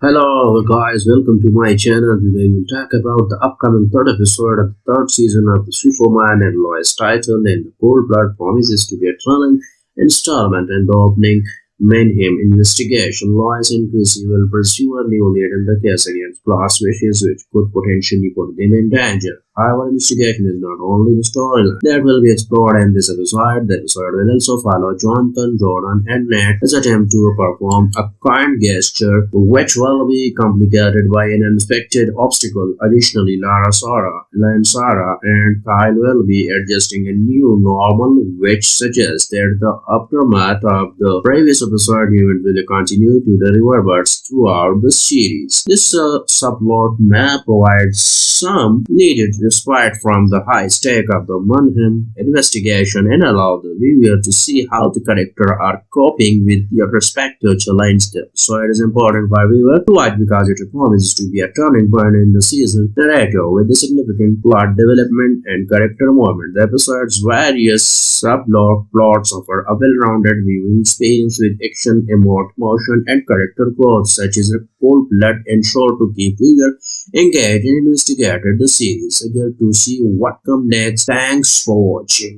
Hello guys, welcome to my channel. Today we'll talk about the upcoming third episode of the third season of the Superman and Lois title and the Cold Blood promises to be a thrilling installment and the opening Mannheim investigation. Lois and Chrissy will pursue a new lead in the case against Glass wishes which could potentially put them in danger. However, investigation is not only the storyline that will be explored in this episode. The episode will also follow Jonathan, Jordan, and Nat as attempt to perform a kind gesture, which will be complicated by an unexpected obstacle. Additionally, Lana, Sarah, and Sarah, and Kyle will be adjusting a new normal, which suggests that the aftermath of the previous episode event will continue to the reverberates throughout the series. This uh, subplot may provide some needed respite from the high stake of the Mannheim investigation and allow the viewer to see how the characters are coping with their respective challenges. So it is important for viewer to watch because it promises to be a turning point in the season narrative with a significant plot development and character movement. The episode's various subplot plots offer a well-rounded viewing experience with action, emotion, and character growth such as cold blood and sure to keep viewer engaged and investigated the series. Eager to see what comes next. Thanks for watching.